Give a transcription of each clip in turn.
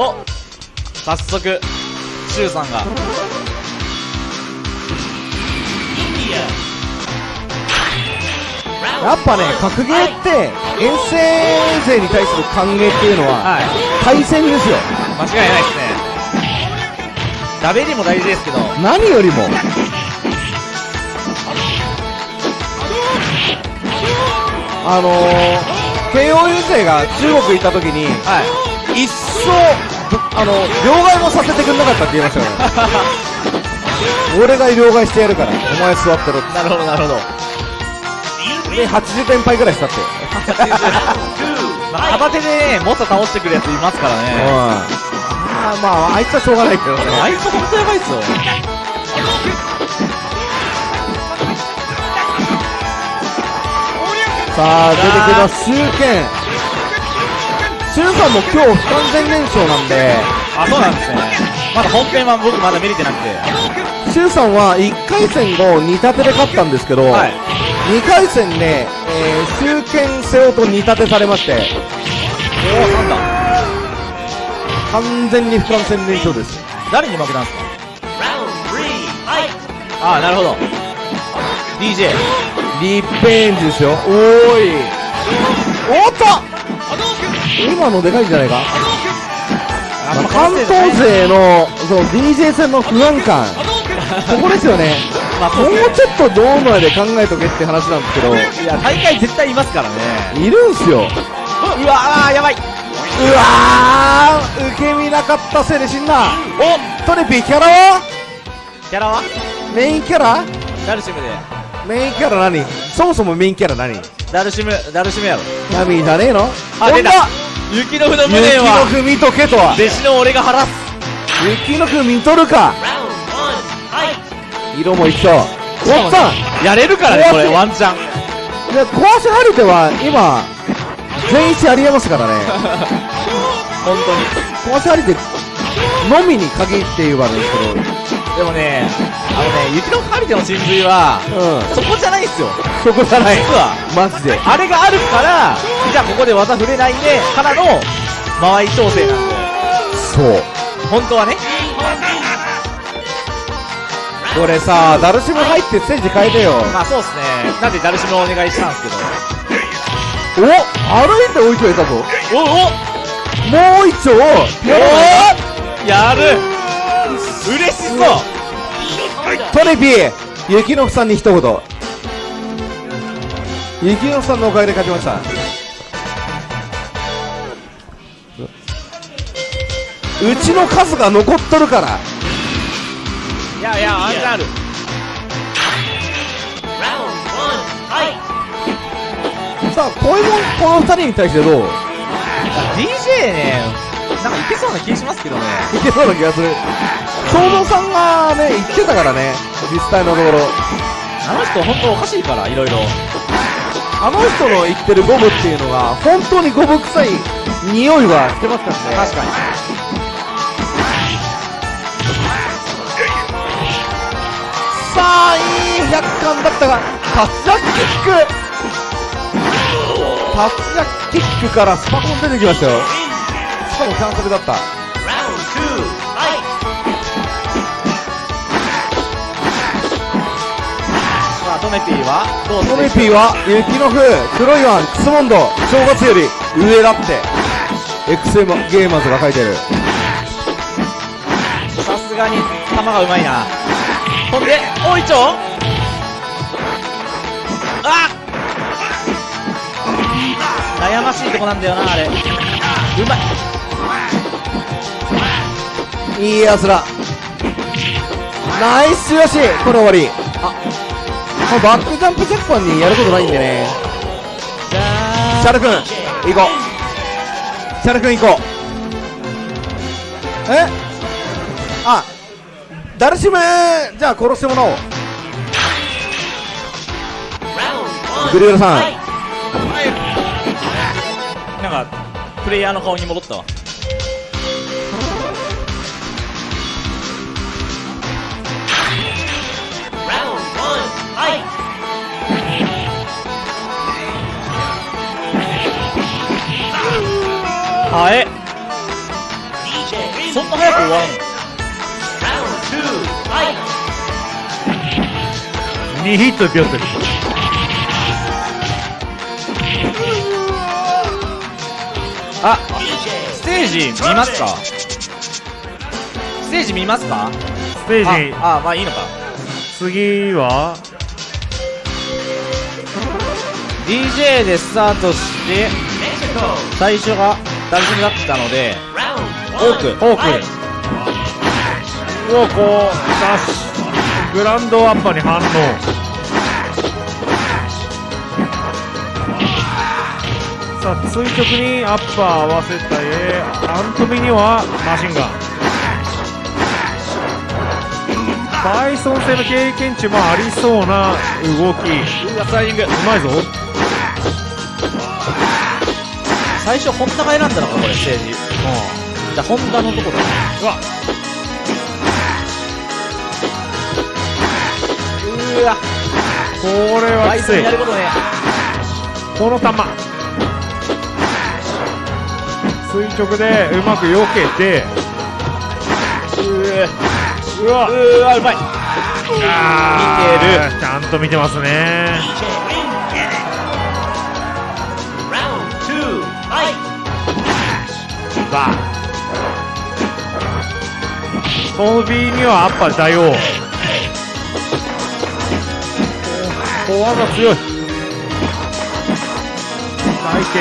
お早速シュウさんが。やっぱね格ゲーって遠征勢に対する歓迎っていうのははい。対戦ですよ。間違いないですね。ダベリも大事ですけど。何よりも。あのー、慶応優勢が中国行った時にはい。一生あの両替もさせてくれなかったって言いましたよね。俺が両替してやるからお前座ってろって。なるほどなるほど。で80点パイぐらいしたって。まあ片手でねもっと倒してくるやついますからうん。ねあーまああいつはしょうがないけどね。あいつ本当やばいっすよさあ出てきます。周剣周さんも今日不完全燃焼なんで。あそうなんですね。まだ本編は僕まだ見れてなくて。周さんは1回戦を2立てで勝ったんですけど、はい。2回戦で、えー、周剣瀬尾と2立てされまして。おおなんだ完全に不完全燃焼です。誰に負けたんですか？ああなるほど。DJ リベンジですよ。おーい今のでかいんじゃないか、まあ関東勢のそう DJ 戦の不安感。ここですよね。まあもうちょっとドームまで考えとけって話なんですけど。いや大会絶対いますからね。いるんすよ。うわあーやばい。うわー受け身なかったせいで死んだ。おトレピーキャラは？キャラは？メインキャラ？ダルシムで。メインキャラ何？そもそもメインキャラ何？ダルシムダルシムやろ。ナミじゃねえの？あ出た雪の船無雪念はの踏みとけとは？弟子の俺が晴らす。雪の踏み取るか？色も一緒。おっさんやれるからねこれワンチャン。で壊し張り手は今全一ありえますからね。本当に。壊し張り手のみに限って言えばですでもねあのね雪の張り手の真髄はうん。そこじゃないんすよ。そこじゃない。実は。マジで。あれがあるからじゃあここで技触れないでからの間合い調整なんでそう。本当はね。これさダルシム入ってステージ変えてよ。まあそうっすね。なんでダルシムをお願いしたんですけど。お歩いて追いついたぞ。おおもう一丁。ピアノやる。嬉しそうトレピー雪のふさんに一言。雪のふさんのおかげで勝ちました。うちの数が残っとるから。いやいやワンチャンあるさあこういうもんこの二人に対してどう？DJ ねなんかいけそうな気しますけどね。いけそうな気がする。正蔵さんがね言ってたからね実際のところ。あの人本当おかしいからいろいろ。あの人の言ってるゴムっていうのが本当にゴム臭い匂いはしてますからね。確かに。さあいい100巻だったがタッチジャックキック。タッチジャックキックからスパコン出てきましたよ。しかもキャンセルだった。さあトメピーはどうトメピーは雪の風黒いワンクスモンド正月より上だって。XM ゲーマーズが書いてる。さすがに球がうまいな。ほんでおいちょ。あ悩ましいとこなんだよなあれ。うまいいいやつらナイスよし。これ終わり。あもうバックジャンプ鉄板にやることないんでね。シャル君行こう。シャル君行こう。え？あダルシムじゃあ殺してもらおう。グリエルさん。なんかプレイヤーの顔に戻ったわ。はえそんな早く終わるの？2ヒットでピョットルあステージ見ますか？ステージ見ますか？ステージ。ああまあいいのか。次は？DJ でスタートして最初がダルジになったので多くフォーク。をこうダッシュグランドアッパーに反応。さあ垂直にアッパー合わせたえアントミにはマシンガン。バイソン製の経験値もありそうな動き。ううわスライディング。まいぞ最初ホンダが選んだのかこれステージじゃあホンダのとこだうわ。うわ。これはきつい。ンやることね。この球。垂直でうまく避けて。うわ。うわ。うまい。見てる。ちゃんと見てますねバートビーにはアッパー大王小技強い。体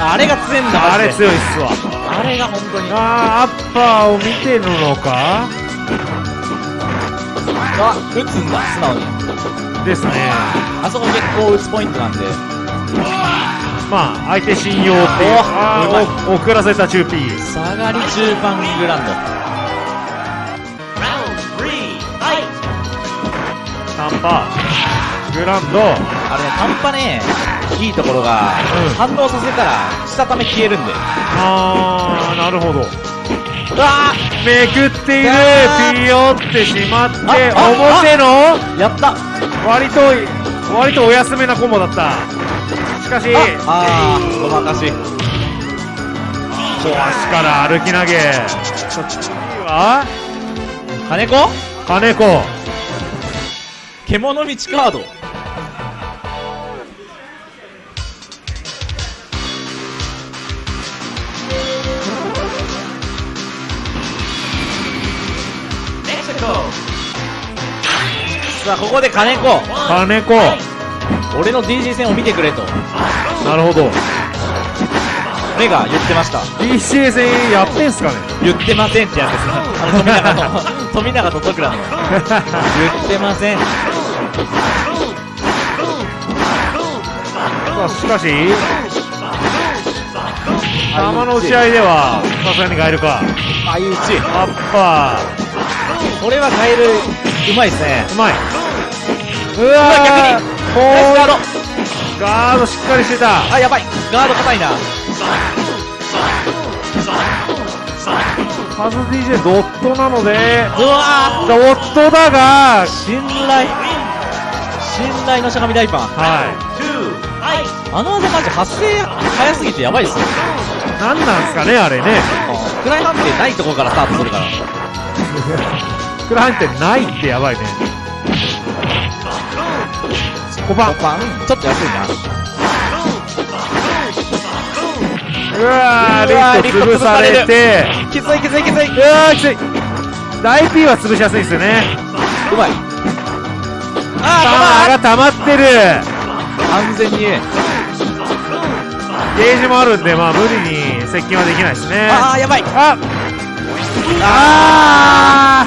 あれが強いんだ型あれ強いっすわ。あれが本当に。あーアッパーを見てるのか？あ打つんだ素直に。ですね。あそこ結構打つポイントなんでまあ相手信用っていう遅らせたチューピー下がり中盤グランド。タンパグランド。あれね半端ねいいところが、うん。反応させたらしたため消えるんで。あーなるほど。うわめくっているピヨってしまってああ表のーやった。割と割とお安めなコンボだったしかし。ああーごまかし足から歩き投げ。次は金子？金子。獣道カード。さあここで金子。金子俺の DJ 戦を見てくれと。なるほど。目が言ってました。DCA 戦やってんすかね？言ってませんってやつです。あの富永の富永と徳良の。言ってません。さあしかし球の打ち合いではさすがにガエルか。相打ちアッパこれはカエルうまいですね。ーうまい。うわ逆にガードガードしっかりしてた。あやばい。ガード硬いな。カズ DJ ドットなので。うわドットだがー信頼。信頼のしゃがみ大パンはあの技マジ発生早すぎてやばいっすよ。い何なんすかねあれね。フライ判定ないところからスタートするから。クラハンってないってやばいね5番。5番。ちょっと安いな。うわーリフト潰されて。きついきついきつい。うわーきつい。大 P は潰しやすいですよね。うまい。パあワーが溜まってる。ー完全に。ゲージもあるんでまあ無理に接近はできないですね。ああやばい。ああ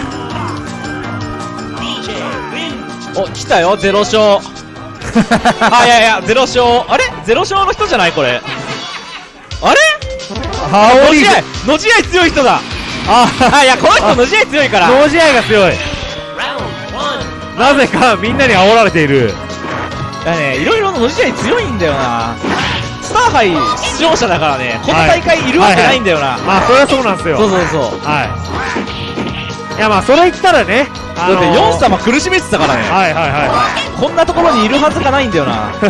お来たよゼロ勝あいやいやゼロ勝。あれ？ゼロ勝の人じゃないこれ。あれ？羽織の試合の試合強い人だ。ああいやこの人の試合強いから。脳試合が強い。なぜかみんなに煽られている。いやねいろいろの試合強いんだよな。スター杯出場者だからねこの大会いるわけないんだよな、まあそれはそうなんですよ。そうそうそう。はい。いやまあそれ言ったらねだってヨン様苦しめてたからね、はいはいはい、こんなところにいるはずがないんだよな。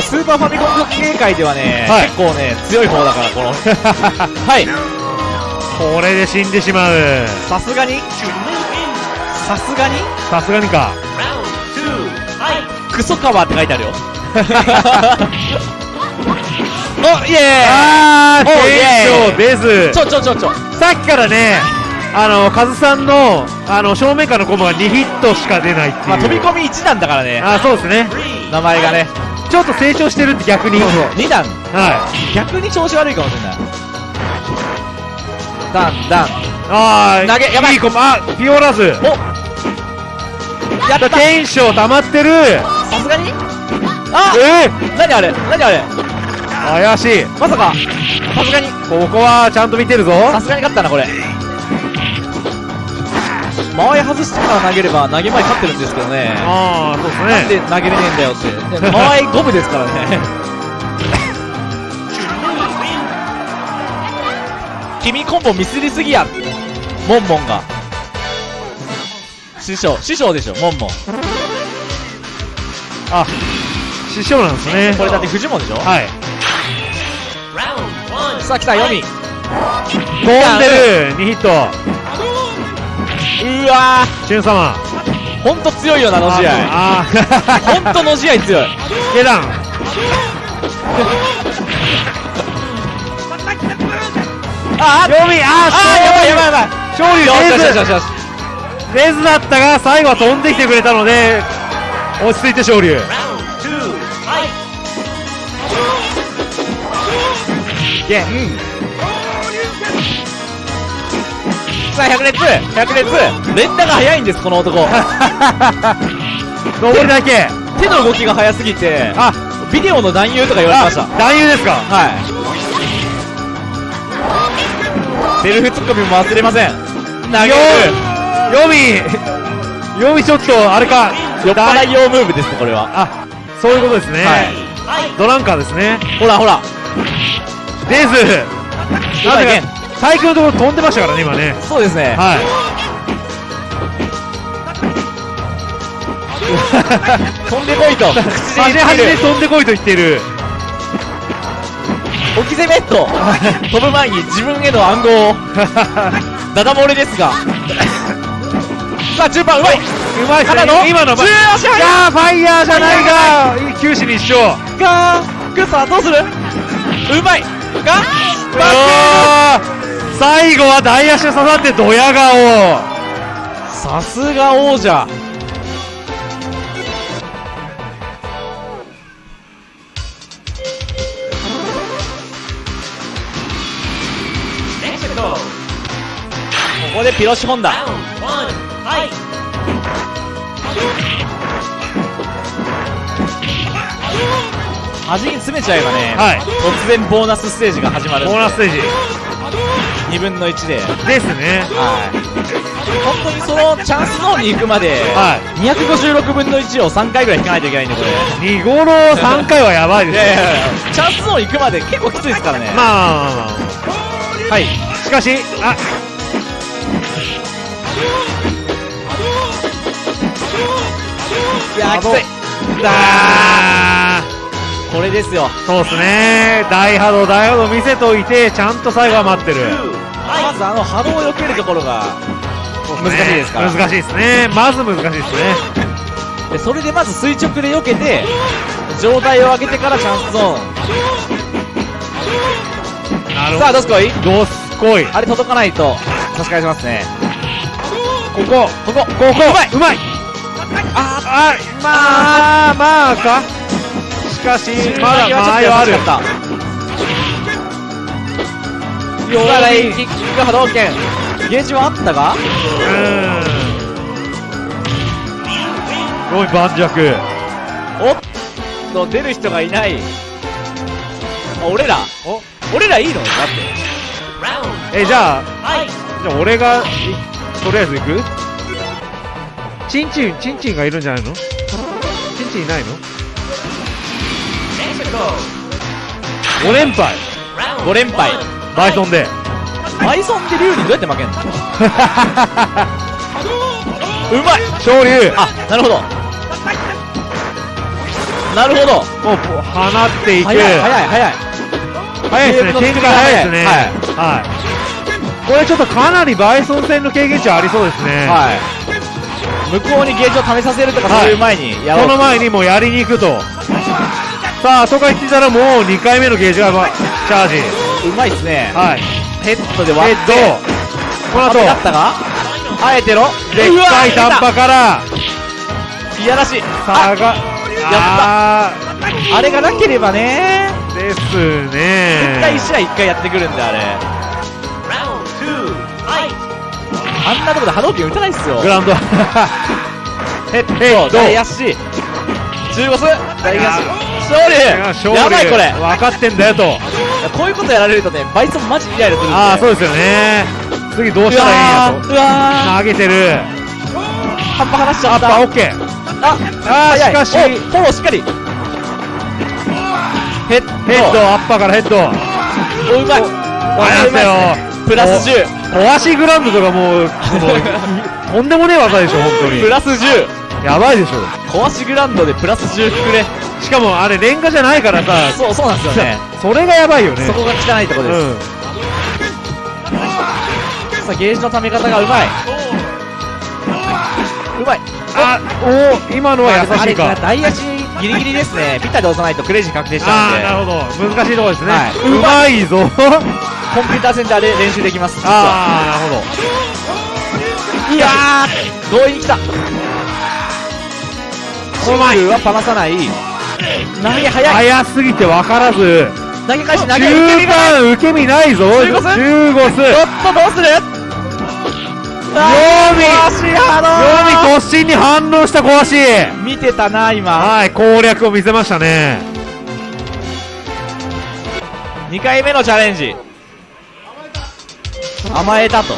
スーパーファミコン学芸会ではね、はい、結構ね強い方だからこの。はい。これで死んでしまう。さすがに？さすがに？さすがにか。クソカワーって書いてあるよ。お、イエーイ。おイエーイ。テンションです。ちょちょちょちょ。さっきからねあのカズさんのあの正面からのコマが2ヒットしか出ないっていう、まあ、飛び込み1段だからね、あそうですね。名前がね。ちょっと成長してるって逆に。2段。はい。逆に調子悪いかもしれない。ダン、ダン。ああ投げやばい。いコマあピオラズ。お。やった。テンション溜まってる。さすがに？あえ何あれ？何あれ？ー、怪しい。まさか。さすがにここはちゃんと見てるぞ。さすがに勝ったなこれ。前外してから投げれば投げ前勝ってるんですけどね。ああそうですなんねで投げれねえんだよって。で前五分ですからね。君コンボミスりすぎや。モンモンが。師匠師匠でしょモンモン。あ師匠なんですね。これだってフジモンでしょ？はいさあ来たヨミ飛んでる2ヒット。うわチュン様。ーほんと強いよなの試合。あー。ほんとの試合強い。下段。あ読みああーやばいやばいやばい。勝利よしよしよしレズだったが最後は飛んできてくれたので落ち着いて勝利ゲンさあ百列百列。連打が速いんですこの男。上りだけ。手の動きが速すぎてあ。ビデオの男優とか言われてました。あ男優ですか。はい。セルフツッコミも忘れません。投げる。よ読み読みちょっとあれか。酔っ払い用ムーブですねこれは。あそういうことですね、はい。ドランカーですね。ほらほらレズうまいゲン最強のところ飛んでましたからね今ね。そうですね。はい。飛んでこいと。端端で飛んでこいと言っている。置き攻めと。飛ぶ前に自分への暗号を。ダダ漏れですが。さあ中盤うまい。うまいっすね。ただの今の中足いやーファイヤーじゃないが九死に一生。がグッサどうする？うまいがあー最後は大足刺さってドヤ顔。さすが王者。ここでピロシホンダ端に詰めちゃえばね、はい。突然ボーナスステージが始まるボーナスステージ。2分の1で。ですね。はい。本当にそのチャンスゾーンに行くまで、は256分の1を3回ぐらい引かないといけないんでこれ。2五の3回はやばいですいやいやいやチャンスゾーン行くまで結構きついですからね。まあまあまあまあはい。しかしあ。いやーきつい。だこれですよ。そうですね。大波動大波動見せといてちゃんと最後は待ってる。まずあの波動を避けるところが難しいですから。難しいですね。まず難しいですね。でそれでまず垂直で避けて状態を上げてからチャンスゾーン。なるさあどすこい？どうすこい。あれ届かないと。差し返しますね。ここここここ。うまいうまいああまあまあか。しかしーまだ間合い。はあるさあラインキック波動拳。ゲージはあったがうん。すごい盤石おっと出る人がいない。あ俺ら？お？俺らいいの？だって。えじゃあじゃあ俺がいとりあえず行く？チンチンチンチンがいるんじゃないの？チンチンいないの？5連敗。5連敗。バイソンで。バイソンって竜にどうやって負けんの？うまい。昇竜あなるほど。なるほど。もう放っていく。早い早い早い。早いですね。展開早いですね。はい。はい。これちょっとかなりバイソン戦の経験値ありそうですね。はい。向こうにゲージを試させるとかはいそういう前にやろうその前にもうやりに行くと。さあ、とか言ってたらもう2回目のゲージがまチャージ。うまいっすね。はい。ヘッドで割って。ヘッド。この後、だったがあえての？でっかい短波から、いやらしい。差が、ああれがなければね。ーです絶ね。対1試合1回やってくるんであれ。あんなとこで波動拳打たないっすよ。グラウンド。ヘッドド大足中ボス大足勝利やばいこれ分かってんだよと。こういうことやられるとねバイソンマジイライラするんでああ、そうですよね。次どうしたらいいんやと。うわ投げてる。ー葉っぱ離しちゃったあった、オッケー。ああしかしおフォローしっかりヘッドヘッド、アッパーからヘッド。おうまいありましたよ。プラス10壊しグラウンドとかもう、もうとんでもねえ技でしょ、本当にプ。ラス10やばいでしょ。壊しグラウンドでプラス10くれしかもあれ、レンガじゃないからさ、そうそうなんですよねそれがやばいよね。そこが汚いところです、うん。さあゲージの溜め方がうまいうまいあ、おお、今のは優しいあれか。大足ギリギリですねピッタで押さないとクレイジー確定しちゃうんでなるほど。難しいところですね。はいうまいぞ。コンピューター戦であれ練習できますああ、なるほど。いやー強引に来たシングルは離さない投げ早い早すぎて分からず。投げ返し投げ受け中身がない盤受け身ないぞ。中ゴス。ちょっとどうする？ヨミヨミ突進に反応した小足。見てたな今はい、攻略を見せましたね。2回目のチャレンジ甘えたと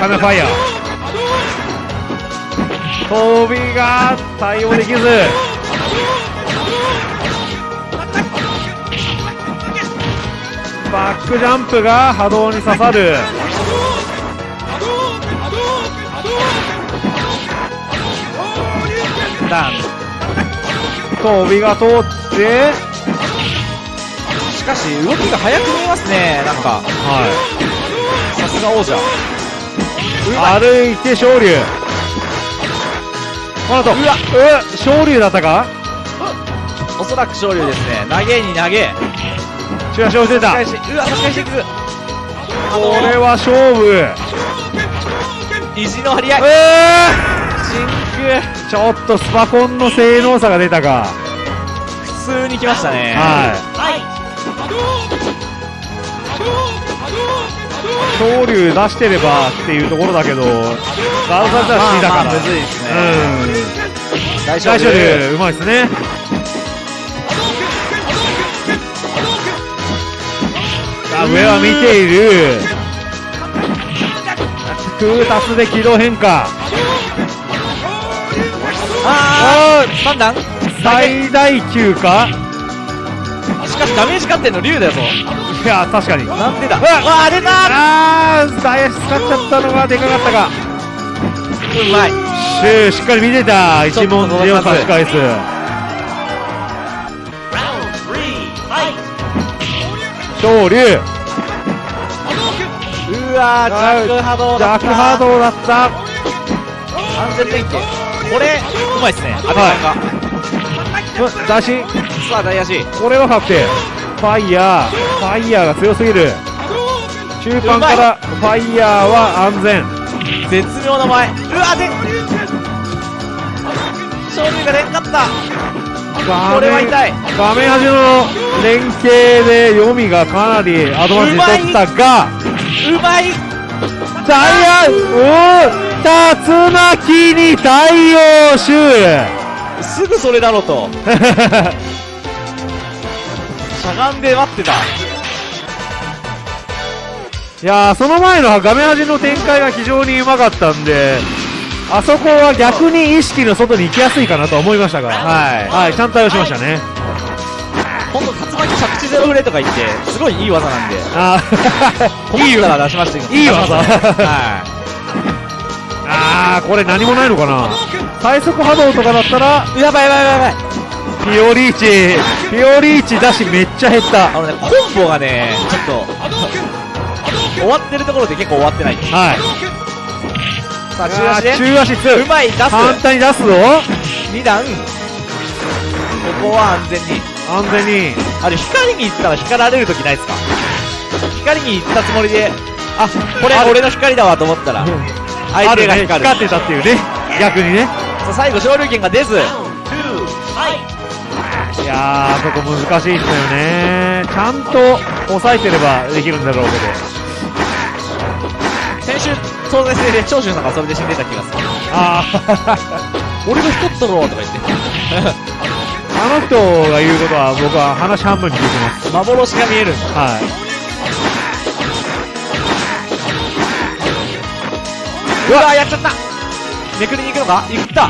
カメファイヤー。飛びが対応できず。バックジャンプが波動に刺さる。ダン飛びが通って、しかし動きが速く見えますねなんかはさすが王者。い。歩いて昇竜。この後、うわ、う昇竜だったか？おそらく勝利ですね。投げに投げ。チラシを出た。うわ差し返し。ていくこれは勝負。意地の張り合い。え真ー、ちょっとスパコンの性能差が出たか。空普通に来ましたね。はい。昇竜出してればっていうところだけど、ガウザザは C だから。まあまあむずいですねうん。大大昇竜、うまいですね。さあ、上は見ている。空達で軌道変化。あー三段最大級かしかしダメージ勝ってんの竜だよぞいや、確かに。なんでだ？うわわあ出たあー、ダイヤ使っちゃったのがでかかったか。うまいシュー、しっかり見てた。一問字を差し返す。昇竜。うわー弱波動だった弱波動だった。安全連携これうまいっすね阿部さんがうん出し。さあ大足これは確定。ファイヤー。ファイヤーが強すぎる。中盤からファイヤーは安全。絶妙な前うわで勝利が出んかったこれは痛い画面端の連携で読みがかなりアドバンテージ取ったが、うまいダイヤ、おー竜巻に対応シューすぐそれだろうと しゃがんで待ってた。いやー、その前の画面端の展開が非常にうまかったんで、あそこは逆に意識の外に行きやすいかなと思いましたが、はい。はい、ちゃんと対応しましたね。今度竜巻着地ゼロフレとか言って、すごいいい技なんで、あ困ったら出しましたけど。いい技。はい。あー、これ何もないのかな。最速波動とかだったら、やばいやばいやばい。ピオリーチ、ピオリーチだしめっちゃ減った。あのね、コンボがね、ちょっと、終わってるところで結構終わってない。はい。さあ、中足で。中足2うまい、出す。簡単に出すぞ。2段。ここは安全に。安全に。あれ、光に行ったら光られるときないですか？光に行ったつもりで、あ、これ俺の光だわと思ったら、相手が光る。光ってたっていうね。逆にね。さあ最後、昇竜拳が出ず。いやー、そこ難しいんだよね。ちゃんと抑えてればできるんだろうけど。先週、総勢制で長州さんがそれで死んでた気がする。あー、俺の一つ取ろうとか言って。あの人が言うことは僕は話半分に聞いてます。幻が見える。はい。うわやっちゃっためくりに行くのか？行った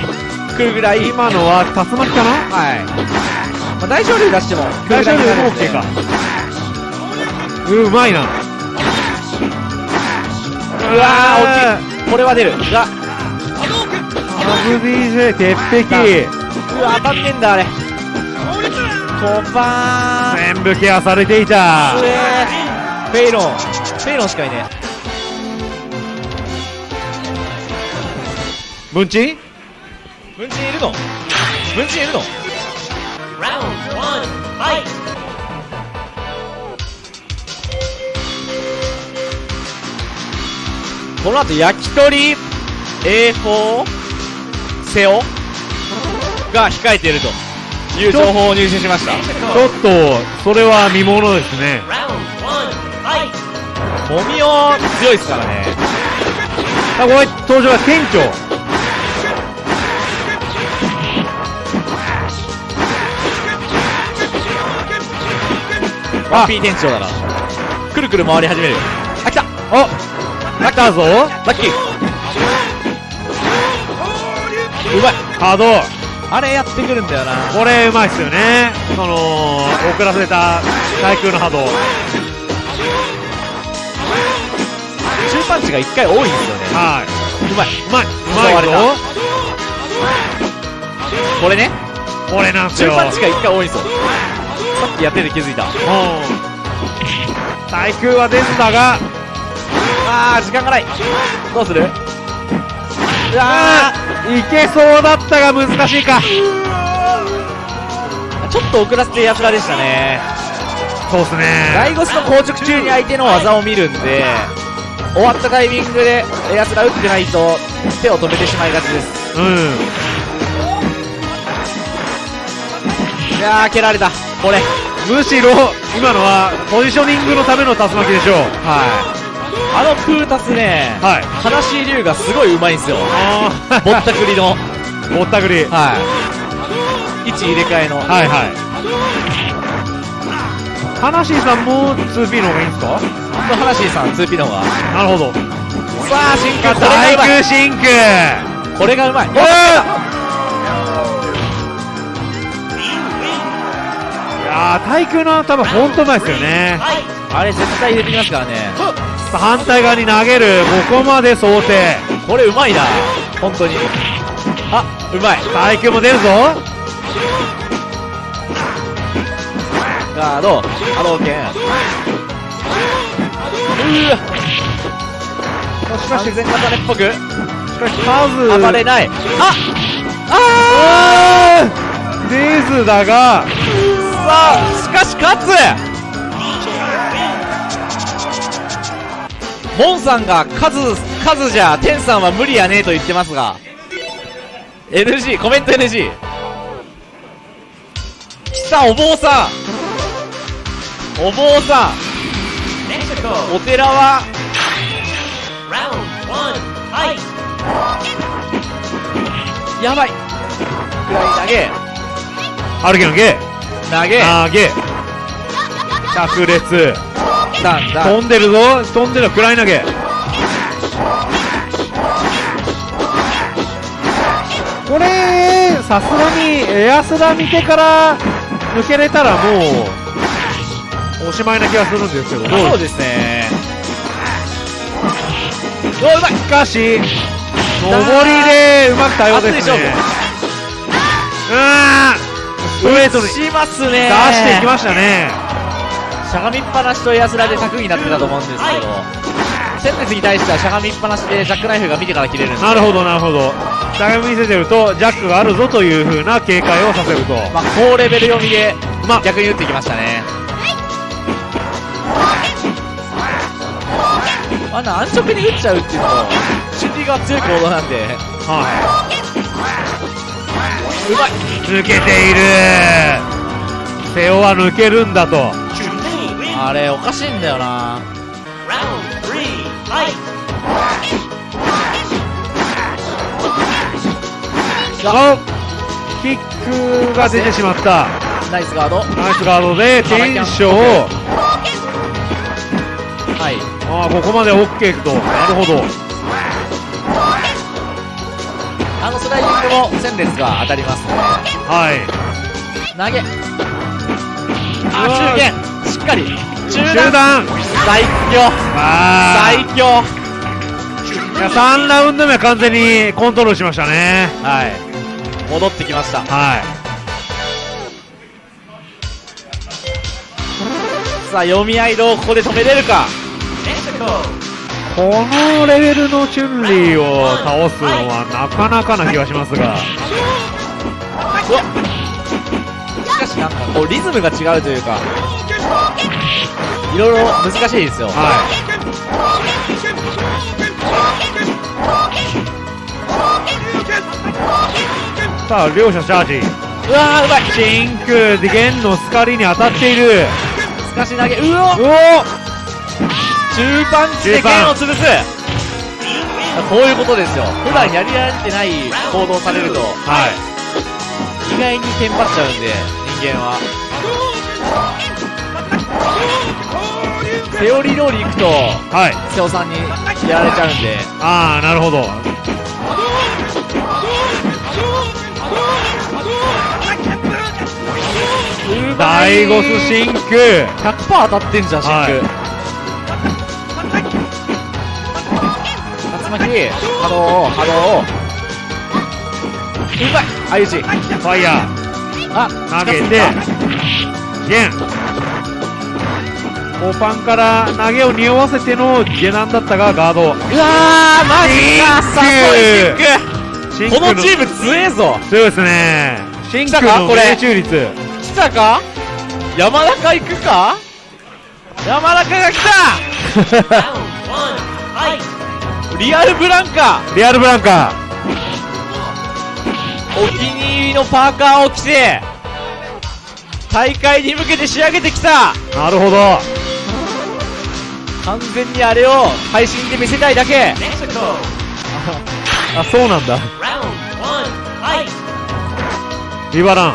来るぐらい。今のは竜巻かな？はい。まあ、大昇竜出しても、大丈夫でも OK か。うまいな。うわー、大きい。これは出る。が、ハブ DJ 鉄壁。うわ、当たんねえんだ、あれ。コパーン。全部ケアされていたフェイロン。フェイロンしかいねムンチえ。文鎮いるの？文鎮いるの？この後、焼き鳥 A4 セオが控えているという情報を入手しました。ちょっと、それは見ものですね。もみお強いですからね。あ、これ登場は店長。ワンピー店長だな。くるくる回り始めるよ。あ、来たあ、来たぞ。ラッキーうまい稼働。あれやってくるんだよな。これうまいっすよね。その、遅らせた対空の波動。中パンチが一回多いんですよね。はい。うまい。うまい。うまいぞ。これね、これなんすよ。中パンチが一回多いんですよ。さっきやってて気づいた。うん。対空は出ずだが、あー、時間がない。どうする？うわいけそうだったが難しいか。ー、ちょっと遅らせてやつらでしたね。そうっすね。ライゴスの硬直中に相手の技を見るんで、終わったタイミングでやつら打ってないと手を止めてしまいがちです。うん。いやー、蹴られた。これ。むしろ、今のは、ポジショニングのための竜巻でしょう。はい。あのプータスね、はい。話龍がすごいうまいんですよ。ぼったくりの。ぼったくり。はい。位置入れ替えの。はいはい。話さんも 2P の方がいいんですか？話さん、2P の方が。なるほど。さあ、進化、これ対がうまい。空シンクこれがうまい。おーいやー、対空の球ほんとうまいですよね。あれ絶対入れてきますからね。反対側に投げる、ここまで想定。これうまいな。本当に。あ、うまい。対空も出るぞ。ガード、波動拳。うわ。しかし、全型っぽく？しかし数、暴れない。ああー出ずだが、さあ、しかし勝つモンさんが数、数じゃ、テンさんは無理やねと言ってますが。NG、コメント NG。来た、お坊さんお坊さ!んお寺は!やばいくらい投げ、歩きのゲ投げ、投げ、炸裂。飛んでるぞ、飛んでる、暗い投げ。これ、さすがにエアスラ見てから抜けれたらもう、おしまいな気がするんですけど、そうですね。おうまいしかし、上りでうまく対応ですね。うーん、ストレートに出しますね。していきましたね。しゃがみっぱなしとエアスラで柵になってたと思うんですけどセンテスに対してはしゃがみっぱなしでジャックナイフが見てから切れるんでなるほど、なるほど。しゃがみ見せてると、ジャックがあるぞという風な警戒をさせると。まあ高レベル読みでまあ逆に打ってきましたねあんな安直に打っちゃうっていうのも心理が強い行動なんではうまいい。抜けている。瀬尾は抜けるんだと。あれおかしいんだよなキックが出てしまった。ナイスガードナイスガードで、テンションを、はいああ、ここまで OK と。なるほど。あのスライディングも戦列が当たりますねはい。投げあ中堅しっかり中中段段最強あ最強いや3ラウンド目は完全にコントロールしましたね。はい戻ってきましたはい。さあ読み合いどうここで止めれるか.このレベルのチュンリーを倒すのはなかなかな気がしますが。しかしなんかこうリズムが違うというかいろいろ難しいですよ。はい。さあ、両者チャージ。うわーうまい。シンク、弦のスカリに当たっている。すかし投げうおうお中パンチで剣を潰す。こういうことですよ。普段やりられてない行動されると。はい。意外にテンパっちゃうんで人間はセオリー通り行くとはい。瀬尾さんにやられちゃうんで。ああ、なるほど。ダイゴスシンク。100%当たってんじゃんシンク、はい。竜巻波動波動うまい相打ち。ファイヤあー投げて近づいた、弦。コパンから投げを匂わせての下段だったがガード。うわーマジかさすシンがシンクこのチーム強えぞそうですね。シンクのこれ命中率。来たか？山中行くか？山中が来.た リアルブランカリアルブランカお気に入りのパーカーを着て大会に向けて仕上げてきたー。なるほど。完全にあれを配信で見せたいだけ。Mexico. あ、そうなんだ。リバラン。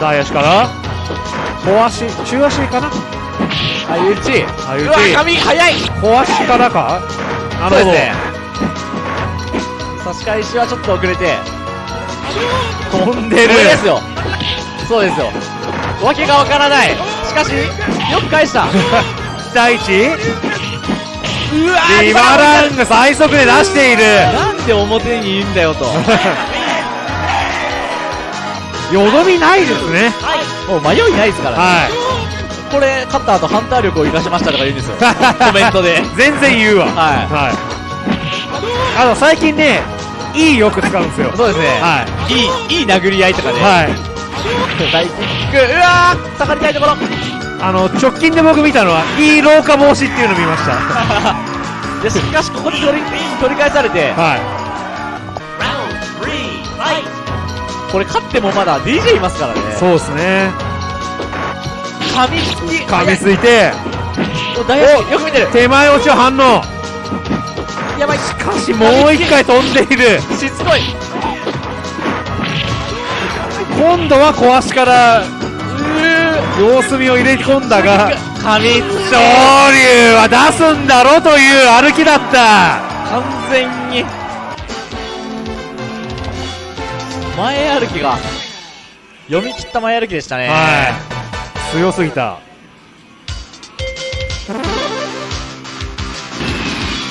大足から、小足、中足かな？相打ち相打ちうわ髪早い。小足からか？なるほど。ね。差し返しはちょっと遅れて。飛んでる。これですよ。そうですよ。わけがわからないしかしよく返した。期待値うわーリバランが最速で出している。なんで表にいるんだよと。よどみないですね。もう迷いないですから。ね、はこれ勝った後ハンター力を生かしましたとか言うんですよ。コメントで。い全然言うわ。はい。はい。あの最近ねいいよく使うんですよ。そうですね、、はいいいい殴り合いとかね、はい大キックうわー下がりたいところ。あの直近で僕見たのはいい老化防止っていうの見ました。でしかしここで取り取り返されて。はい.これ勝ってもまだ DJ いますからね。そうですね。噛みつき。噛みついて。お大足よく見てる。手前落ちを反応。やばい。しかしもう一回飛んでいる。しつこい今度は小足から様子見を入れ込んだが噛みつき昇竜は出すんだろという歩きだった。完全に。前歩きが。読み切った前歩きでしたね。はい。強すぎた。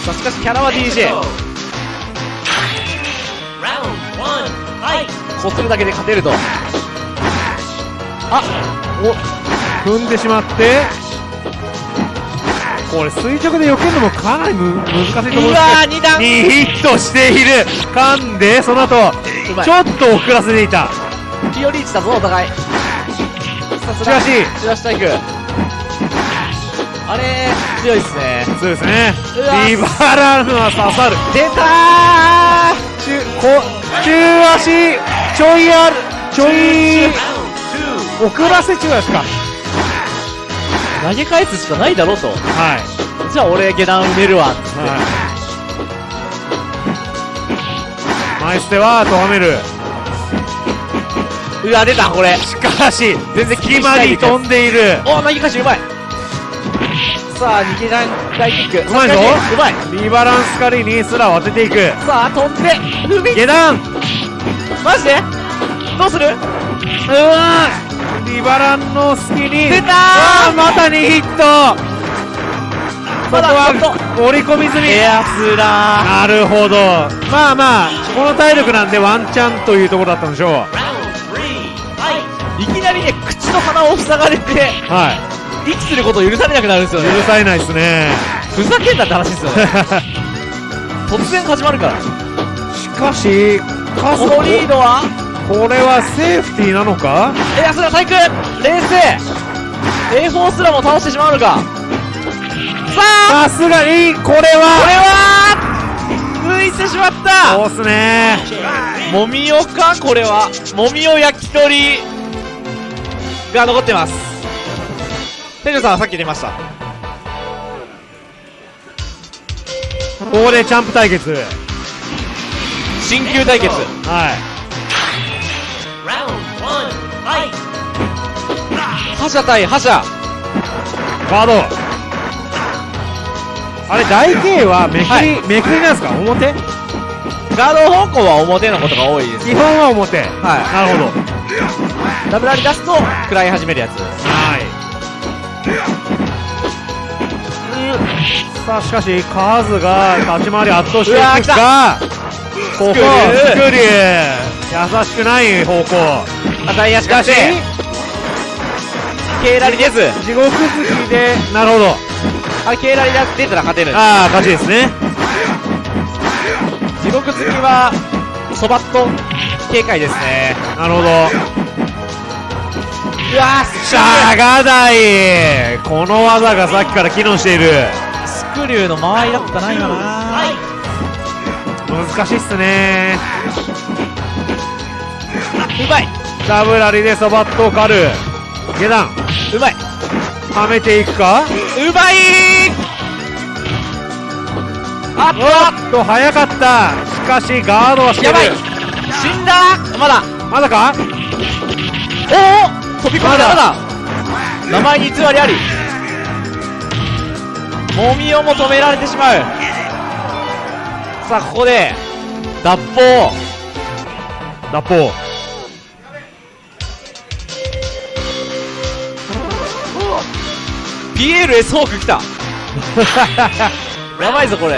さあしかしキャラは DJ こするだけで勝てると。踏んでしまって、これ垂直で避けるのもかなりむ難しいと思うんですけど。うわー2段。2ヒットしている。噛んでその後ちょっと遅らせていた。ピオリーチだぞお互い。しかし。しかし体育あれ強いっすね。そうですね。リバランは刺さる。出た中こ中足ちょいある。ちょい。Round two, 遅らせ中足か投げ返すしかないだろうとはいじゃあ俺下段埋めるわはいマイステはとがめるうわ出たこれしかし全然気にし隙間に飛んでいるお投げ返しうまいさあ逃げ段大キックうまいぞうまいリバランス狩りにすら当てていくさあ飛んで踏み下段マジで？どうする？うわー。リバランの隙に。出たー。また2ヒット。ここは折り込み済み。エアスラなるほど。まあまあこの体力なんでワンチャンというところだったんでしょう。fight! ーいきなりね口と鼻を塞がれては息することを許されなくなるんですよいね。許されないですね。ふざけんなって話ですよね。突然始まるから。しかしカこのリードは？これはセーフティーなのか？エアスラ体育冷静。A4 すらも倒してしまうのか？さあ！さすがにこれこれはは抜いてしまった。そうっすね。もみおか？これは。もみお焼き鳥が残ってます。店長さんはさっき出ました。ここでチャンプ対決新旧対決。はい!覇者対覇者。ガード。あれ台形はめくり、はい。めくりなんですか？表？ガード方向は表のことが多いです。基本は表。はい。なるほど。ダブルアリ出すと食らい始めるやつ。はい。さあしかしカズが立ち回り圧倒していく。がここスクリュー優しくない方向。赤い足しかしかして。ケーラリ出ず地獄突きで。なるほど。あれケーラリ出たら勝てる。ああ勝ちですね。地獄突きはそばっと警戒ですね。なるほど。うわしゃが台この技がさっきから機能している。スクリューの間合いだったな今な!難しいっすね。うまい。ダブラリでそばっとを狩る。下段。うまい。はめていくか？うまい。あっおっと早かった。しかしガードはしてる。やばい。死んだ。まだ。まだか？おお飛び込みだ。まだ。名前に偽りあり。もみおも止められてしまうさあここで脱法。脱法。ピエール S ホーク来た。やばいぞこれ!い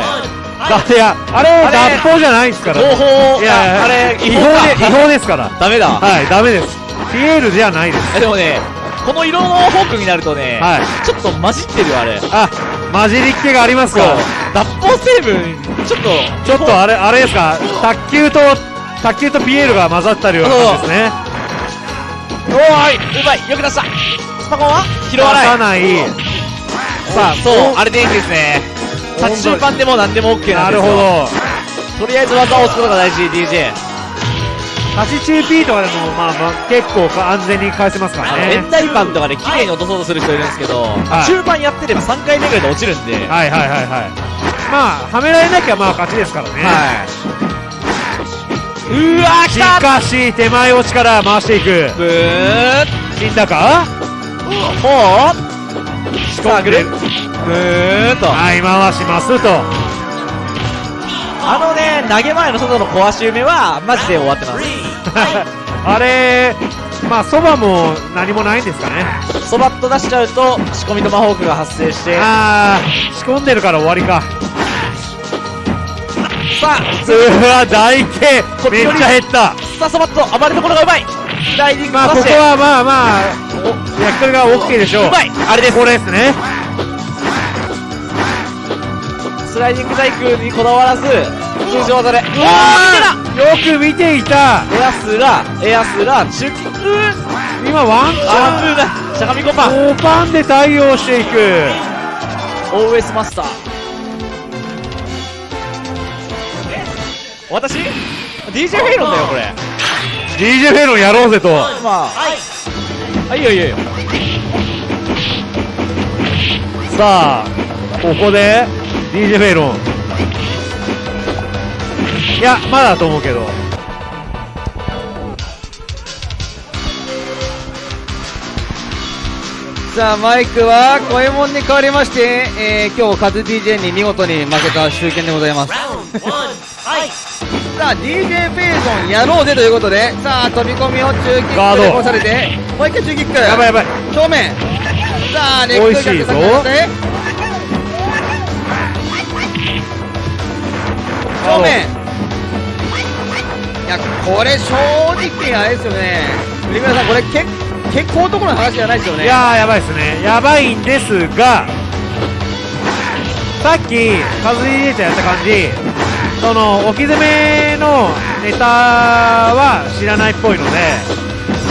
やあれ脱法じゃないですから合法いやああれ違法で違法ですから。ダメだ。はいダメです。ピエールじゃないです。えでもねこの色のホークになるとね、はい。ちょっと混じってるよあれ。あ混じりっ気がありますか。脱法成分ちょっとちょっとあれあれですか。卓球と卓球とピエールが混ざったような感じですね。おーいうまいよく出した。スパコンは？拾わない。出さない。さあそうあれでいいんですね。立ち順番でも何でも OK ななんですよ。るほど。とりあえず技を押すことが大事 DJ 立ち中 P とかでもまあまあ結構か安全に返せますからね。円台パンとかで綺麗に落とそうとする人いるんですけど、はい。中盤やってれば3回目ぐらいで落ちるんで、はいはいはいはい。まあはめられなきゃまあ勝ちですからね。はい。うわした。かし手前落ちから回していく。ブー。死んだか？もう。仕込んで。る。ブーっと。はい回しますとあのね投げ前の外の壊し埋めはマジで終わってます!あれまあ、そばも何もないんですかね。そばっと出しちゃうと仕込みトマホークが発生してあー、仕込んでるから終わりか。さあうわ、大形めっちゃ減った。さあそばっと暴れどころがうまいスライディングまあ、ここはまあまあ、お焼き鳥が OK でしょう。うまいあれですこれですね。スライディング細工にこだわらず通常技でうわよく見ていた。エアスラエアスラ中キック今ワンチあャン。ーしゃがみコパン大パンで対応していく。OS マスター。私？DJ フェイロンだよこれ。DJ フェロンやろうぜと。まあ Ice. あいいいよいいよ。さあ、ここで DJ フェロン。いや、まだだと思うけど。さあ、マイクは、小右衛門に変わりまして、えー、今日、カズ DJ に見事に負けた集見でございます。さあ、DJ フェイゾンやろうぜということで、さあ、飛び込みを中キックで押されて、もう一回中キック。やばいやばい。正面。さあ、レッグ美味しいぞ逆下げて正面。いや、これ正直あれですよね。栗村さん、これけ結構男の話じゃないですよね。いやー、やばいですね。やばいんですが、さっき、カズ DJ ちゃんやった感じ、その、置き攻めのネタは知らないっぽいので、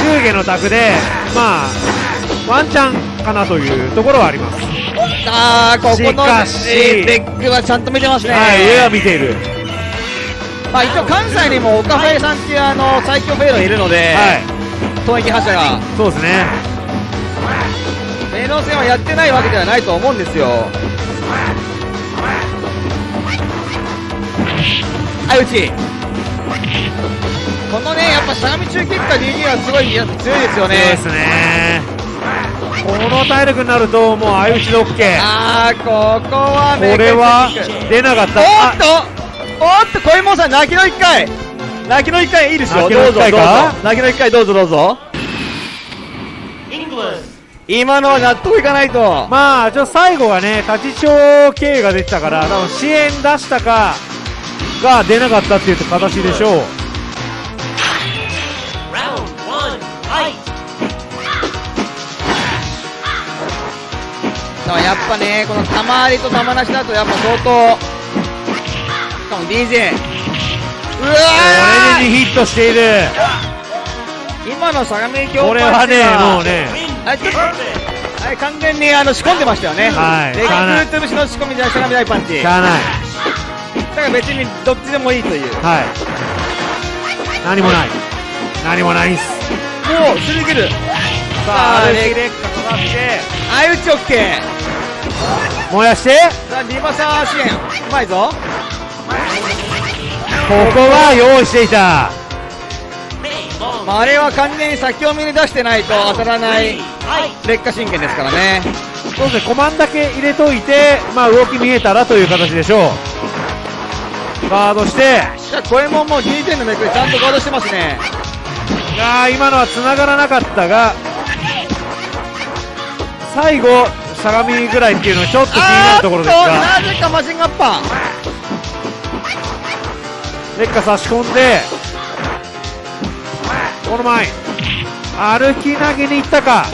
中下の卓で、まあ、ワンチャンかなというところはあります。さあ、ここのしかしえーレッグはちゃんと見てますね。はい、上は見ている。まあ、一応関西にも岡フさんっていうあの最強フェイロンいるので、はい、投撃発射が。そうですね。メイノ戦はやってないわけではないと思うんですよ。相打ち。このね、やっぱしゃがみ中キックか DG はすごいや強いですよそうでね。すね。この体力になると、もう相打ちで OK。あー、ここはこれは出なかった。おあっとおっと、小右衛門さん、泣きの一回泣きの一回いいですよ。どうぞどうぞ泣きの一回どうぞどうぞ。今のは納得いかないと。まあ、ちょ最後はね、立ち長経営が出てたから、多分支援出したかが出なかったっていう形でしょう。さあやっぱね、この玉ありと玉なしだとやっぱ相当。しかも DJ。うわこれで2ヒットしている。ー今の相模京これはね、もうね、ちょっと.はい、完全にあの仕込んでましたよね。はいレッグート節の仕込みで相模大パンチ。しゃあない。だから別にどっちでもいいという。はい。何もない。何もないんす。もう、すり切る。ささあ、あアルシレッカかかって、相打ちオッケー。燃やして、さあ、リバサー支援。うまいぞ。ここは用意していた。まあ、あれは完全に先を見に出してないと当たらない。劣化神経ですからね。そうですね、コマンだけ入れといて、まあ動き見えたらという形でしょう。ガードして、いや、小右衛門も DJ のめくりちゃんとガードしてますね。いやー今のは繋がらなかったが、最後、相模ぐらいっていうのはちょっと気になるところですが、となぜかマシンガッパー。劣化差し込んで、この前、歩き投げに行ったか、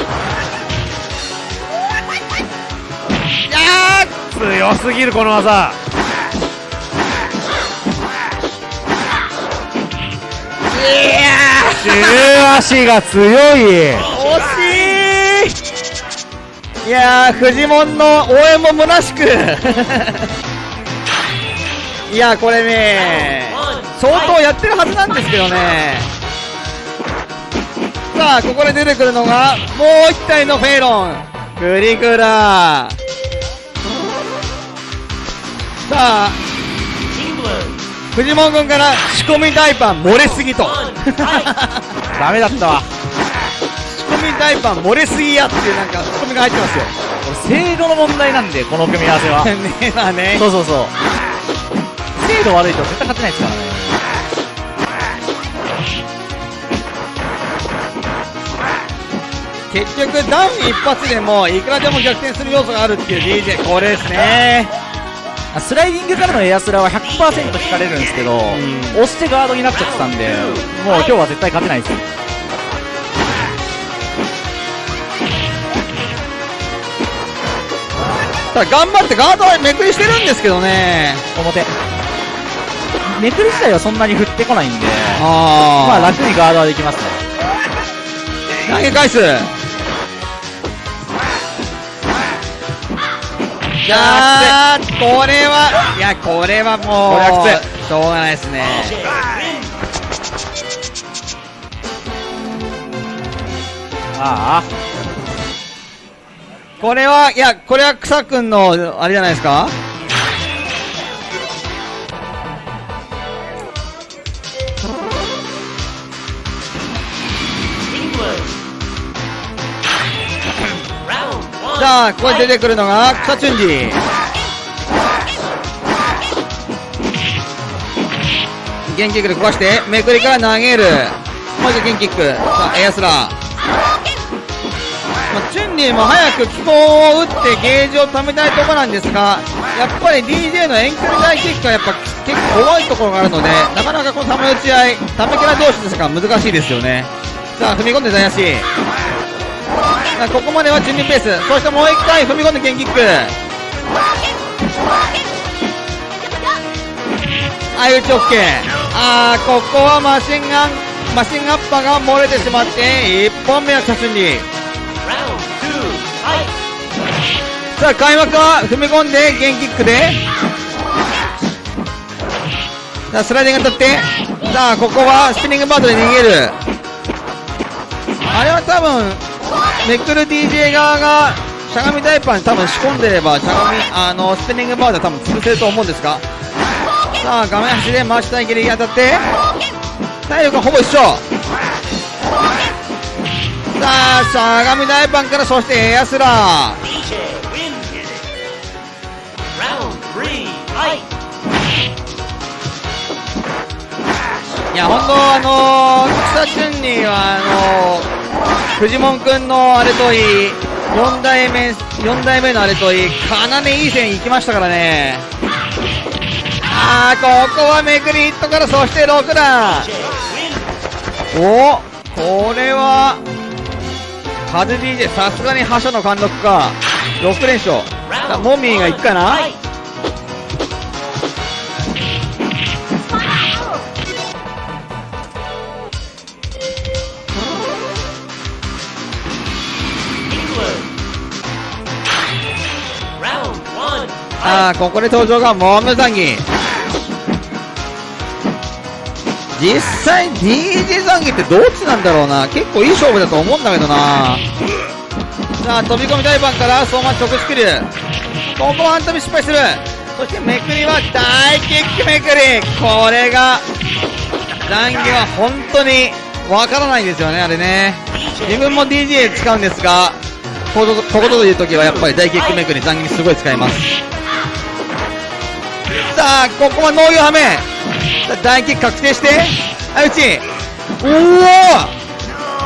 いや強すぎるこの技。ーいや中 足が強い。ー惜しいいやー、フジモンの応援も虚しく。いやー、これね.相当やってるはずなんですけどね。さあ、ここで出てくるのが、もう一体のフェイロン。グリグラさあ.フジモン軍から仕込み大パン漏れすぎと。ダメだったわ仕込み大パン漏れすぎやっていうなんか仕込みが入ってますよ。これ精度の問題なんでこの組み合わせは ねえまあね。そうそうそう精度悪いと絶対勝てないですからね結局ダウン一発でもいくらでも逆転する要素があるっていう DJ これですねスライディングからのエアスラは100%引かれるんですけど、押してガードになっちゃってたんで、もう今日は絶対勝てないです。ただ頑張ってガードはめくりしてるんですけどね表。めくり自体はそんなに振ってこないんで、あまあ楽にガードはできますね。投げ返すいやーこれはいやこれはもうしょうがないですね。ああ、これはいやこれは草くんのあれじゃないですか？じゃあここに出てくるのが草チュンジゲンキックで壊してめくりから投げる。もう一度ゲンキックさあエアスラー。まあ、チュンリーも早く気候を打ってゲージを貯めたいところなんですがやっぱり DJ の遠距離大キックがやっぱ結構怖いところがあるのでなかなかこの球打ち合いためキャラ同士ですから難しいですよね。さあ踏み込んで大足。ここまではチュンリーペース。そしてもう一回踏み込んでゲンキック。相打ち OK あーここはマシンガンマシンガッパーが漏れてしまって1本目はチャチュンリーさあ開幕は踏み込んでゲンキックで。さあスライディング当たって。さあここはスピニングバードで逃げる。あれは多分めくる DJ 側がしゃがみダイパーに多分仕込んでればしゃがみあのスピニングバードは多分潰せると思うんですが。さあ画面端で回したいけり当たって。体力はほぼ一緒。さあしゃがみ大パンからそしてエアスラー!い。や本当あのー、草チュンニーはあのー、フジモン君のあれといい4代目4代目のあれといいかなりいい線いきましたからね。あーここはめくりヒットからそして6段。おこれはカズ DJ さすがに覇者の貫禄か。6連勝。さモミーがいくかな？Fight! あここで登場がモムザンギ。実際 DJ ザンギってどっちなんだろうな。結構いい勝負だと思うんだけどな。さあ飛び込み大盤から相馬直スキルここは半飛び失敗する。そしてめくりは大キックめくり。これがザンギは本当にわからないんですよねあれね。自分も DJ 使うんですがこことこという時はやっぱり大キックめくりザンギにすごい使います。あここは農業はめ大キック確定して。相打ち。おお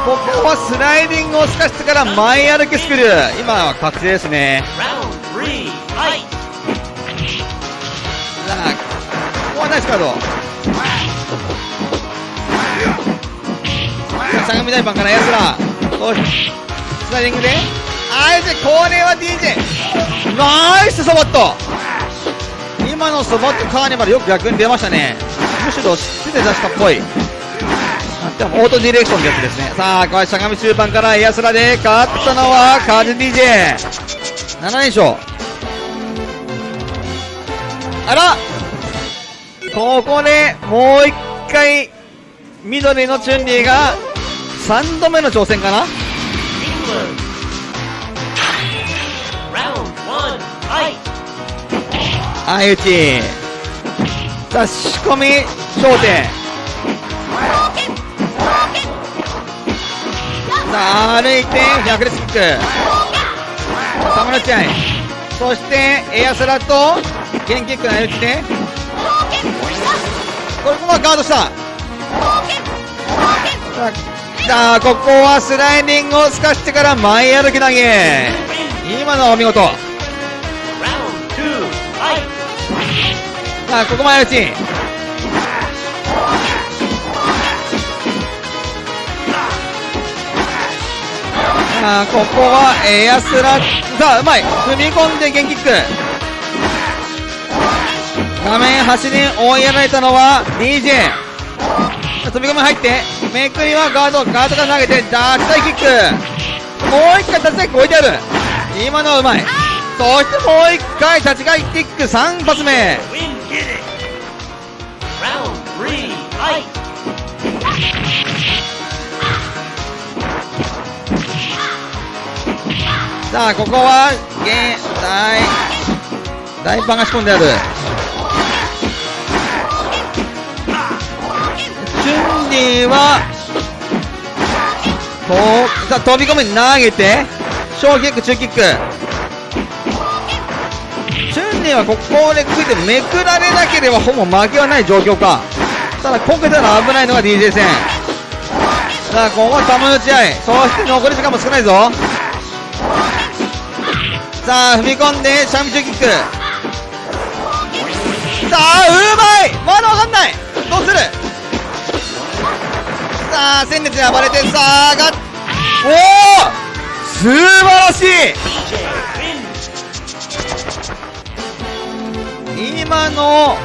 ここはスライディングを透かしてから前歩きスクル。今は確定ですね。さあここはナイスカード。さあ相模大パンからやつら。スライディングで。あいつこれは DJ ナイスソボット。今のソボットカーニバルよく逆に出ましたね。むしろ知って出したっぽい。でもオートディレクションってやつですね。さあこれしゃがみ中盤からエアスラで勝ったのはカージ DJ7 連勝。あら！ここでもう一回緑のチュンリーが3度目の挑戦かな？England! Round one, fight! 相打ち。さあ仕込み焦点。さあ歩いて100レスキック。サムラチャイそしてエアスラとゲンキックの相打ちでこれここはガードした。さあここはスライディングを透かしてから前歩き投げ。今のはお見事。さあここ前打ちさあここはエアスラさあうまい。踏み込んでゲンキック。画面端に追いやられたのは DJ 飛び込み入ってめくりはガードガードから投げてダーチタイキック。もう一回立ちタイキック置いてある。今のはうまい。そしてもう一回立ち返キック3発目。さあここは現大大パンが仕込んである。チュンリーはこうさあ飛び込み投げて小キック中キック。チュンリーはここでついてめくられなければほぼ負けはない状況か。ただこけたら危ないのが DJ 戦。さあここは球打ち合い。そして残り時間も少ないぞ。さあ踏み込んでシャミ中キック。さあうまい！まだわかんない！どうする？さあ戦列に暴れてさあがおお素晴らしい！今の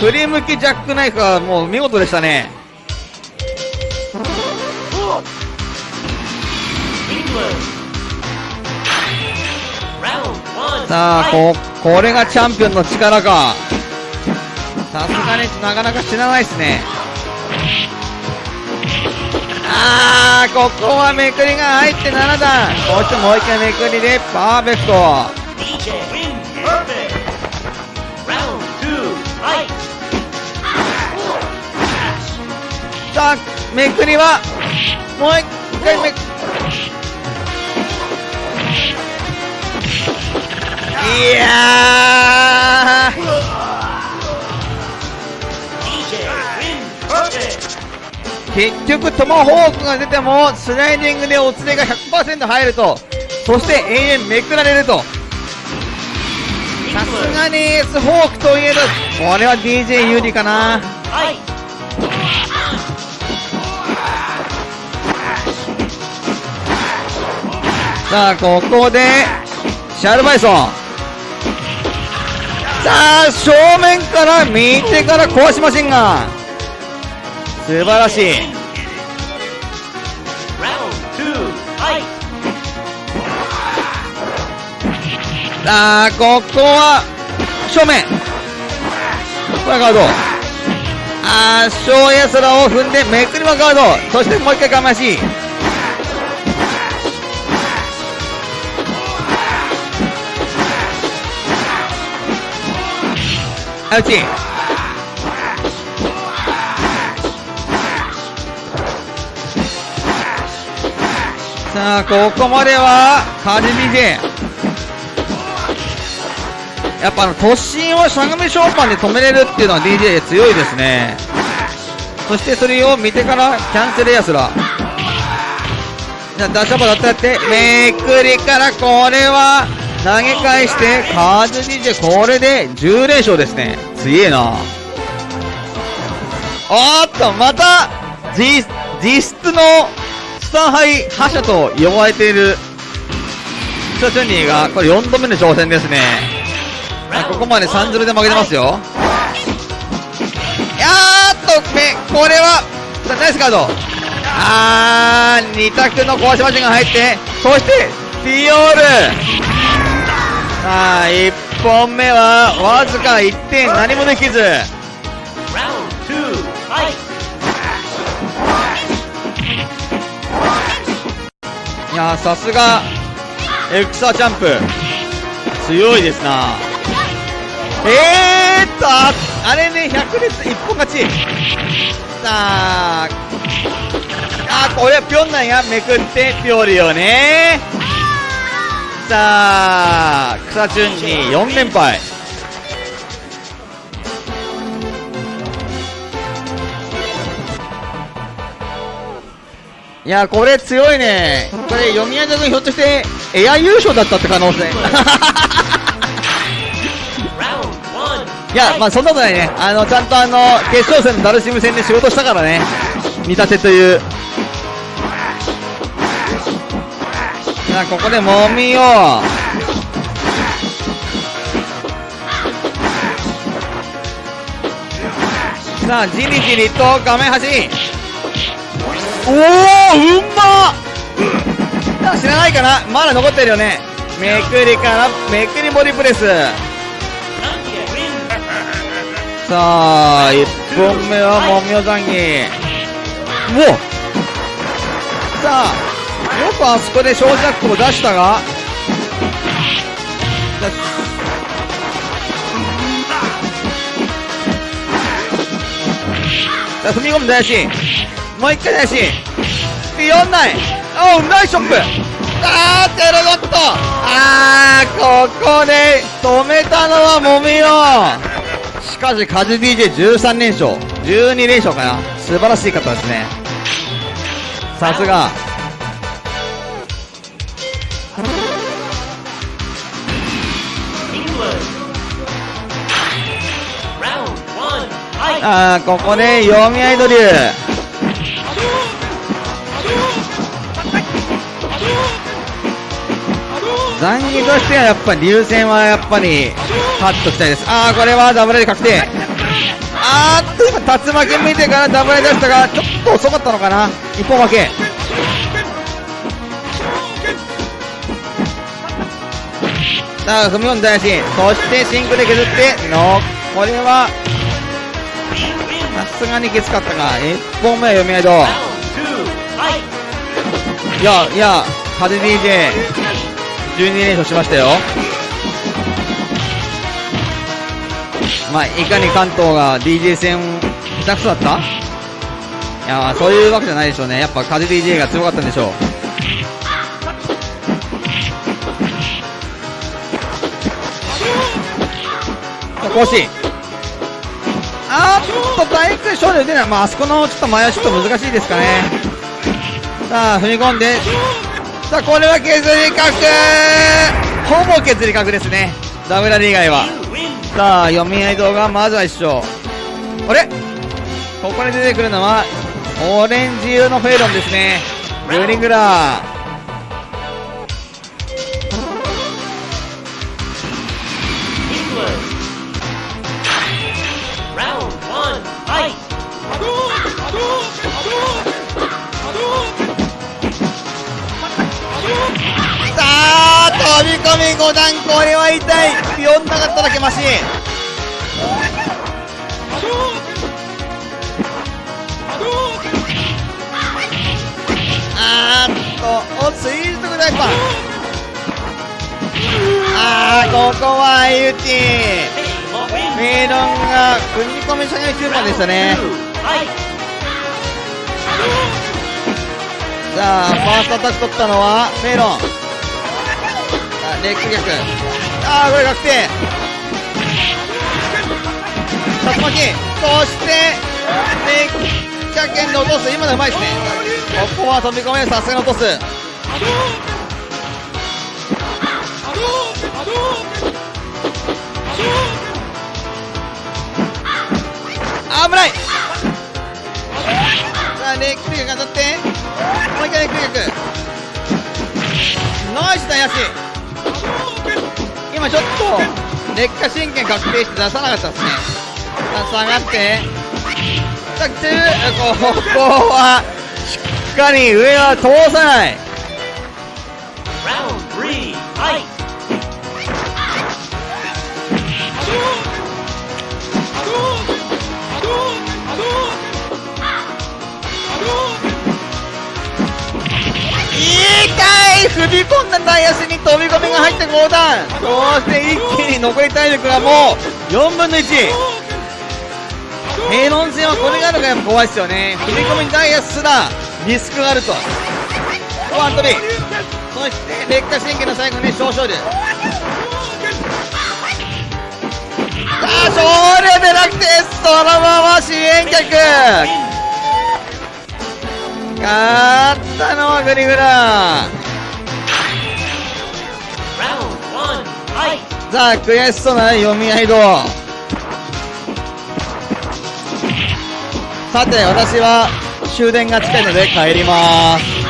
振り向きジャックナイフはもう見事でしたね。さあここれがチャンピオンの力か。さすがになかなか知らないですね。あーここはめくりが入って7段。そしてもう一回めくりでパーフェクト。さあめくりはもう一回めくいやー。結局トマホークが出てもスライディングでおつれが100%入ると。そして永遠めくられると。さすがにエースフォークといえどこれは DJ 有利かな。Fight. さあここでシャルバイソン。さあ正面から右手から壊しマシンガン素晴らしい。さあここは正面。これはガード。あー小やすらを踏んでめくりはガード。そしてもう一回かましアウチさあここまではカジ DJ やっぱあの突進をしゃがみショーパンで止めれるっていうのは DJ 強いですね。そしてそれを見てからキャンセルやすら。じゃあダッシュアップだったってめくりからこれは投げ返してカーズ DJ これで10連勝ですね。強えな。おっとまた実実質のスタンハイ覇者と呼ばれている。ショチュニーがこれ4度目の挑戦ですね。ここまで3-0で負けてますよ。やーっとめこれはナイスカード。あー2択の壊しマシンが入ってそしてディオール。1本目はわずか1点何もできず。いやさすがエクサチャンプ。強いですな。えーっとああれね100列一本勝ち。さああこれはピョンナンがめくってピョリよね。さあ草チュンに4連敗いや、これ強いね。これ、読み上げ君ひょっとして、エア優勝だったって可能性。いや、まあそんなことないね。あの、ちゃんとあの、決勝戦のダルシム戦で仕事したからね。見立てという。さあ、ここでもみよう。さあ、じりじりと画面端。おお、うんまっ知らないかな？まだ残ってるよね。めくりから、めくりボディプレス。さあ、1本目はもみおざんぎ。おさあ、よくあそこで小ジャックを出したが、さあ、踏み込む大し。もう一回大し。ビヨンナイ。おう、ナイスショップ。あー、テロドット。あー、ここで止めたのはもみお。しかし、カズ DJ13 連勝。12連勝かな。素晴らしい方ですね。さすが。あー、ここで読み合いドリュー。残儀としてはやっぱり流戦はやっぱり勝っときたいです。あー、これはダブルで確定。あーっと今竜巻見てからダブル出したが、ちょっと遅かったのかな。一本負け。さあ、踏み込んだし、そしてシンクで削って、の、これは、すがにきつかったか。1本目は読み合いと。Round two. Fight. いや、いや、風 DJ、12連勝しましたよ。まあ、いかに関東が DJ 戦下手くそだった？いや、そういうわけじゃないでしょうね。やっぱ風 DJ が強かったんでしょう。さあ、講師。あーっと、大工勝利出ない。まあ、あそこのちょっと前はちょっと難しいですかね。さあ、踏み込んで。さあ、これは削り角ほぼ削り角ですね。ダブラリ以外は。さあ、読み合い動画、まずは一緒。あれ？ここに出てくるのは、オレンジ色のフェイロンですね。グリングラー。飛び込み5段、これは痛い。ビヨンなかっただけマシン。あーっと、お、ツイートグダイパー。あー、ここは相打ち。メイロンが踏み込み下げ9番でしたね。さあ、ファーストアタック取ったのはメイロン。レッグ逆。あー、これ確定。竜巻。そして、レッグ逆剣で落とす。今のはうまいですね。ここは飛び込め、さすがに落とす。危ないさあ、レッグ逆当たって。もう一回レッグ逆。ナイスだ、ヤシ。今ちょっと、劣化神経確定して出さなかったですね。さあ、下がって。さあ、来てる。ここは、しっかり上は通さない。Round んだダイヤスに飛び込みが入って5段そして一気に残り体力がもう4分の1平論戦はこれがあるからやっぱ怖いですよね。踏み込みダイヤすらリスクがあると。ワントビそして劣化神経の最後に小勝利。さあ勝利でなくてそのまま支援客。勝ったのはグリグラ Round はい。じゃあ悔しそうな読み合いどさて私は終電が近いので帰ります